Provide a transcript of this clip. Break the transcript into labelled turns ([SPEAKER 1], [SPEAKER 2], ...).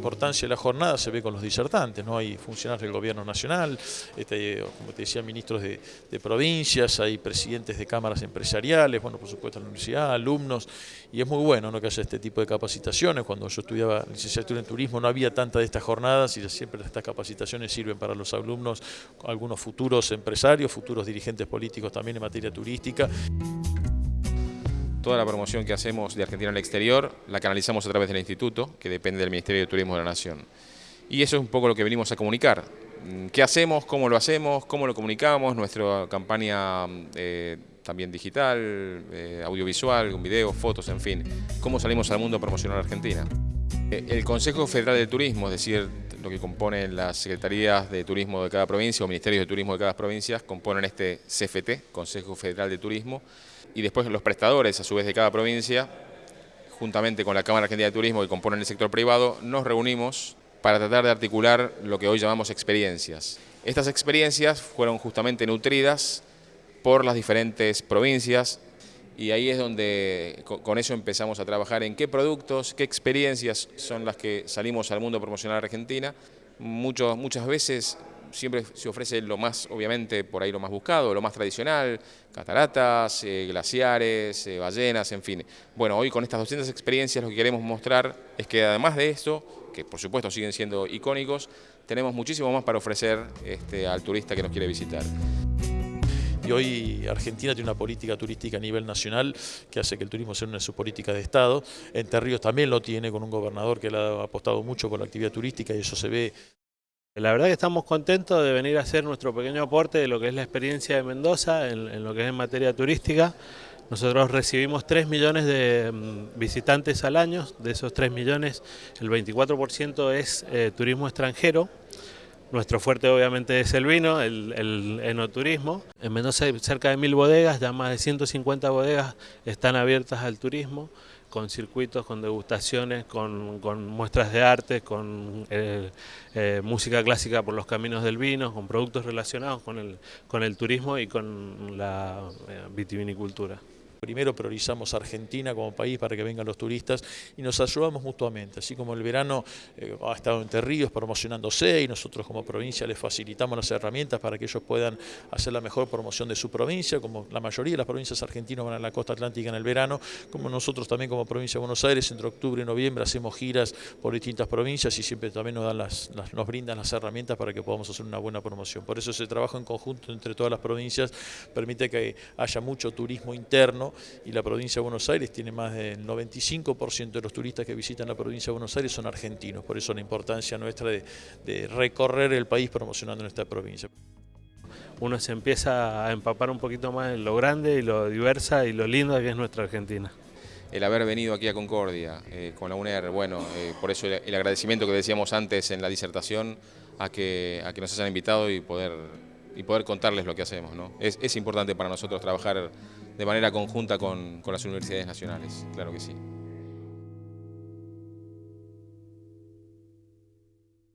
[SPEAKER 1] importancia de la jornada se ve con los disertantes, ¿no? Hay funcionarios del gobierno nacional, este, como te decía, ministros de, provincias, hay presidentes de cámaras empresariales, bueno, por supuesto la universidad, alumnos, y es muy bueno ¿no? que haya este tipo de capacitaciones. Cuando yo estudiaba licenciatura en turismo no había tanta de estas jornadas y siempre estas capacitaciones sirven para los alumnos, algunos futuros empresarios, futuros dirigentes políticos también en materia turística.
[SPEAKER 2] Toda la promoción que hacemos de Argentina al exterior la canalizamos a través del Instituto, que depende del Ministerio de Turismo de la Nación. Y eso es un poco lo que venimos a comunicar. Mm, ¿Qué hacemos? ¿Cómo lo hacemos? ¿Cómo lo comunicamos? Nuestra campaña eh, también digital, eh, audiovisual, con videos, fotos, en fin. ¿Cómo salimos al mundo a promocionar a Argentina? Eh, el Consejo Federal de Turismo, es decir, lo que componen las secretarías de turismo de cada provincia o ministerios de turismo de cada provincia, componen este CFT, Consejo Federal de Turismo, y después los prestadores, a su vez, de cada provincia, juntamente con la Cámara Argentina de Turismo que componen el sector privado, nos reunimos para tratar de articular lo que hoy llamamos experiencias. Estas experiencias fueron justamente nutridas por las diferentes provincias y ahí es donde con eso empezamos a trabajar en qué productos, qué experiencias son las que salimos al mundo a Argentina. muchas veces siempre se ofrece lo más, obviamente, por ahí lo más buscado, lo más tradicional, cataratas, eh, glaciares, eh, ballenas, en fin. Bueno, hoy con estas 200 experiencias lo que queremos mostrar es que además de esto, que por supuesto siguen siendo icónicos, tenemos muchísimo más para ofrecer este, al turista que nos quiere visitar.
[SPEAKER 1] Hoy Argentina tiene una política turística a nivel nacional que hace que el turismo sea una de sus políticas de Estado. Entre Ríos también lo tiene con un gobernador que le ha apostado mucho por la actividad turística y eso se ve
[SPEAKER 3] la verdad que estamos contentos de venir a hacer nuestro pequeño aporte de lo que es la experiencia de Mendoza en, lo que es en materia turística. Nosotros recibimos 3 millones de mm, visitantes al año, de esos 3 millones el 24% es eh, turismo extranjero. Nuestro fuerte obviamente es el vino, el, enoturismo. En Mendoza hay cerca de mil bodegas, ya más de 150 bodegas están abiertas al turismo con circuitos, con degustaciones, con, muestras de arte, con eh, eh, música clásica por los caminos del vino, con productos relacionados con el, con el turismo y con la eh, vitivinicultura.
[SPEAKER 1] Primero priorizamos Argentina como país para que vengan los turistas y nos ayudamos mutuamente, así como el verano eh, ha estado en Ríos promocionándose y nosotros como provincia les facilitamos las herramientas para que ellos puedan hacer la mejor promoción de su provincia, como la mayoría de las provincias argentinas van a la costa atlántica en el verano, como nosotros también como provincia de Buenos Aires entre octubre y noviembre hacemos giras por distintas provincias y siempre también nos brindan las herramientas para que podamos hacer una buena promoción. Por eso ese trabajo en conjunto entre todas las provincias permite que haya mucho turismo interno y la provincia de Buenos Aires tiene más del 95% de los turistas que visitan la provincia de Buenos Aires son argentinos, por eso la importancia nuestra de, recorrer el país promocionando nuestra provincia
[SPEAKER 3] uno se empieza a empapar un poquito más en lo grande y lo diversa y lo lindo que es nuestra Argentina.
[SPEAKER 2] El haber venido aquí a Concordia eh, con la UNER, bueno, eh, por eso el, agradecimiento que decíamos antes en la disertación a que, a que nos hayan invitado y poder, y poder contarles lo que hacemos. ¿no? Es, es importante para nosotros trabajar de manera conjunta con, con las universidades nacionales, claro que sí.